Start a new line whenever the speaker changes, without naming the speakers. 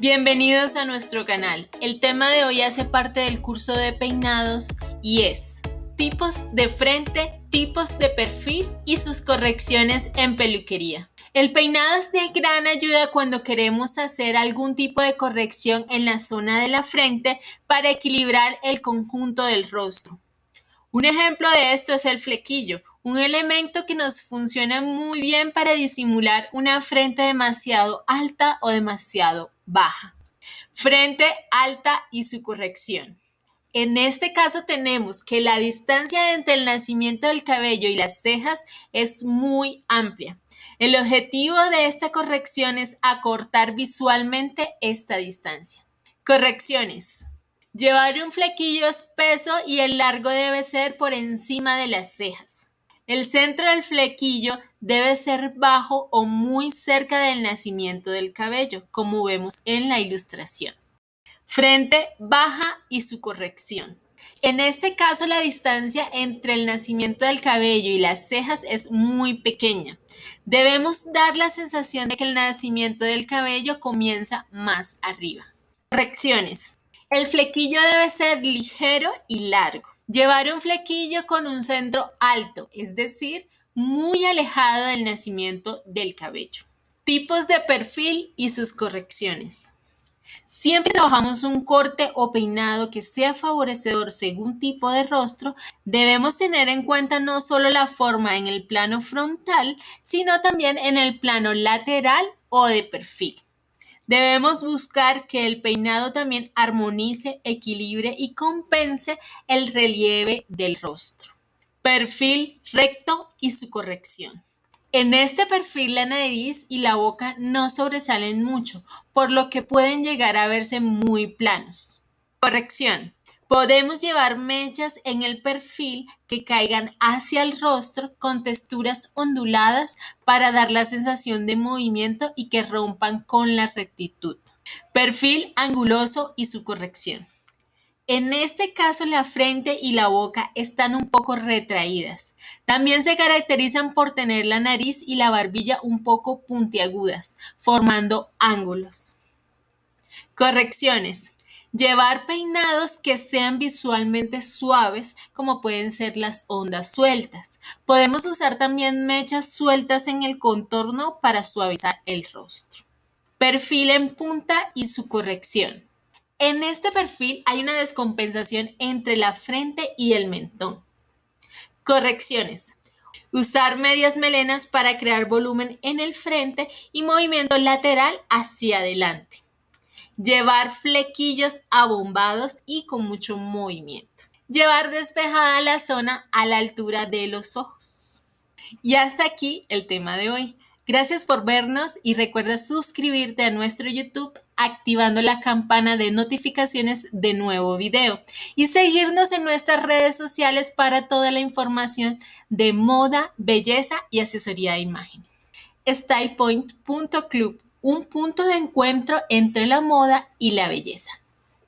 Bienvenidos a nuestro canal. El tema de hoy hace parte del curso de peinados y es tipos de frente, tipos de perfil y sus correcciones en peluquería. El peinado de gran ayuda cuando queremos hacer algún tipo de corrección en la zona de la frente para equilibrar el conjunto del rostro. Un ejemplo de esto es el flequillo, un elemento que nos funciona muy bien para disimular una frente demasiado alta o demasiado baja. Frente alta y su corrección. En este caso tenemos que la distancia entre el nacimiento del cabello y las cejas es muy amplia. El objetivo de esta corrección es acortar visualmente esta distancia. Correcciones. Llevar un flequillo espeso y el largo debe ser por encima de las cejas. El centro del flequillo debe ser bajo o muy cerca del nacimiento del cabello, como vemos en la ilustración. Frente baja y su corrección. En este caso, la distancia entre el nacimiento del cabello y las cejas es muy pequeña. Debemos dar la sensación de que el nacimiento del cabello comienza más arriba. Correcciones. El flequillo debe ser ligero y largo. Llevar un flequillo con un centro alto, es decir, muy alejado del nacimiento del cabello. Tipos de perfil y sus correcciones. Siempre trabajamos un corte o peinado que sea favorecedor según tipo de rostro, debemos tener en cuenta no solo la forma en el plano frontal, sino también en el plano lateral o de perfil. Debemos buscar que el peinado también armonice, equilibre y compense el relieve del rostro. Perfil recto y su corrección. En este perfil la nariz y la boca no sobresalen mucho, por lo que pueden llegar a verse muy planos. Corrección. Podemos llevar mechas en el perfil que caigan hacia el rostro con texturas onduladas para dar la sensación de movimiento y que rompan con la rectitud. Perfil anguloso y su corrección. En este caso la frente y la boca están un poco retraídas. También se caracterizan por tener la nariz y la barbilla un poco puntiagudas, formando ángulos. Correcciones. Llevar peinados que sean visualmente suaves, como pueden ser las ondas sueltas. Podemos usar también mechas sueltas en el contorno para suavizar el rostro. Perfil en punta y su corrección. En este perfil hay una descompensación entre la frente y el mentón. Correcciones. Usar medias melenas para crear volumen en el frente y movimiento lateral hacia adelante llevar flequillos abombados y con mucho movimiento. Llevar despejada la zona a la altura de los ojos. Y hasta aquí el tema de hoy. Gracias por vernos y recuerda suscribirte a nuestro YouTube activando la campana de notificaciones de nuevo video y seguirnos en nuestras redes sociales para toda la información de moda, belleza y asesoría de imagen. StylePoint.club un punto de encuentro entre la moda y la belleza.